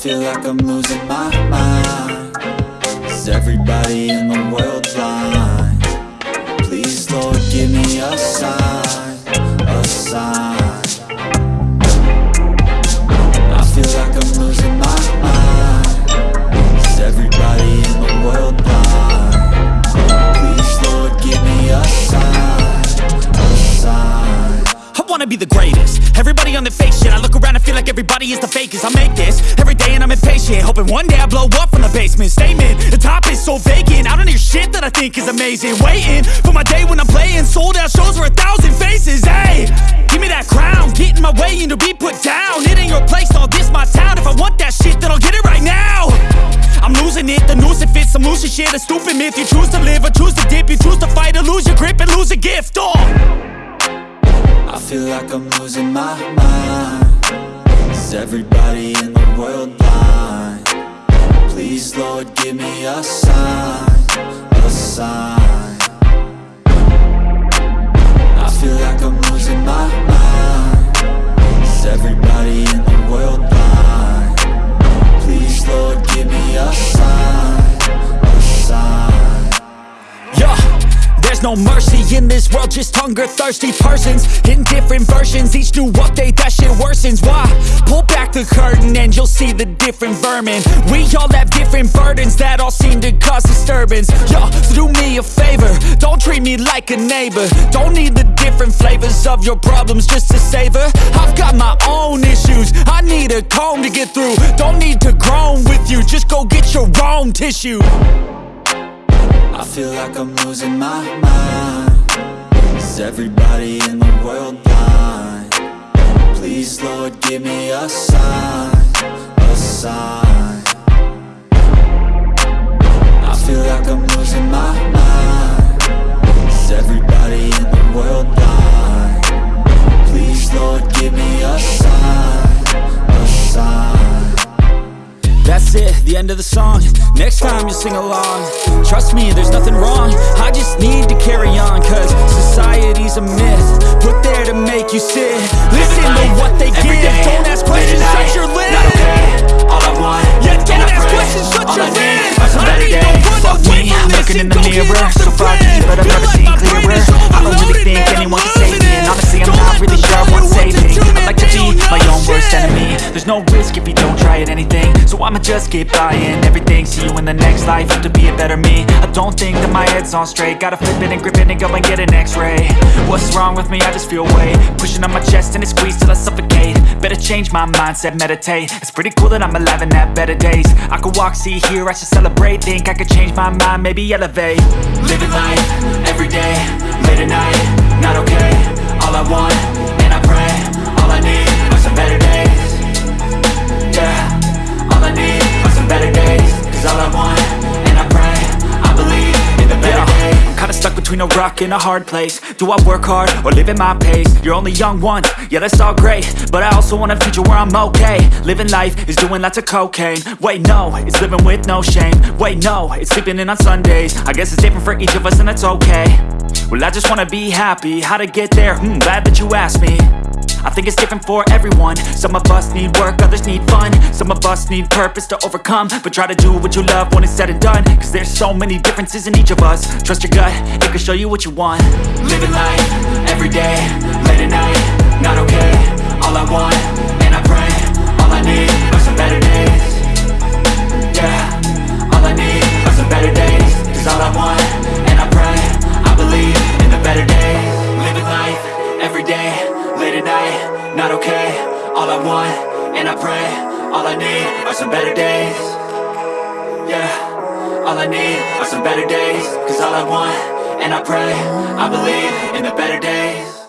feel like I'm losing my mind Is everybody in the world blind? Wanna be the greatest. Everybody on the fake shit I look around and feel like everybody is the fakest. I make this every day and I'm impatient Hoping one day I blow up from the basement. Statement, the top is so vacant. I don't hear shit that I think is amazing. Waiting for my day when I'm playing Sold out shows for a thousand faces. Hey, give me that crown. Get in my way and to be put down. It ain't your place, all this my town. If I want that shit then I'll get it right now. I'm losing it, the noose it fits I'm losing shit, a stupid myth You choose to live or choose to dip. You choose to fight or lose your grip and lose a gift. Oh. I feel like I'm losing my mind Is everybody in the world blind? Please, Lord, give me a sign, a sign no mercy in this world, just hunger thirsty persons in different versions. Each new update, that shit worsens. Why? Pull back the curtain and you'll see the different vermin. We all have different burdens that all seem to cause disturbance. Yo, so do me a favor, don't treat me like a neighbor. Don't need the different flavors of your problems just to savor. I've got my own issues, I need a comb to get through. Don't need to groan with you, just go get your own tissue. I feel like I'm losing my mind. Is everybody in the world blind? Please, Lord, give me a sign, a sign the end of the song. Next time you sing along. Trust me, there's nothing wrong. I just need to carry on Cause society's a myth. Put there to make you sit. Listen to what they give So I'ma just keep buying everything See you in the next life, have to be a better me. I don't think that my head's on straight Gotta flip it and grip it and go and get an x-ray. What's wrong with me? I just feel weight Pushing on my chest and it squeezes till I suffocate. Better change my mindset, meditate. It's pretty cool that I'm alive and have better days. I could walk, see, hear, I should celebrate. Think I could change my mind, maybe elevate. Living life, every day, late at night Not okay, all I want, between a rock and a hard place. Do I work hard, or live at my pace? You're only young once, yeah that's all great. But I also want a future where I'm okay. Living life is doing lots of cocaine. Wait no, it's living with no shame. Wait no, it's sleeping in on Sundays. I guess it's different for each of us and that's okay. Well I just wanna be happy, how to get there? Hmm, glad that you asked me I think it's different for everyone. Some of us need work, others need fun. Some of us need purpose to overcome. But try to do what you love when it's said and done. Cause there's so many differences in each of us. Trust your gut, it can show you what you want. Living life, every day, late at night Not okay, all I want, and I pray All I need are some better days. Yeah, all I need are some better days. Cause all I want, and I pray I believe in the better days. Living life, every Not okay, all I want, and I pray. All I need are some better days. Yeah, all I need are some better days. Cause all I want, and I pray. I believe in the better days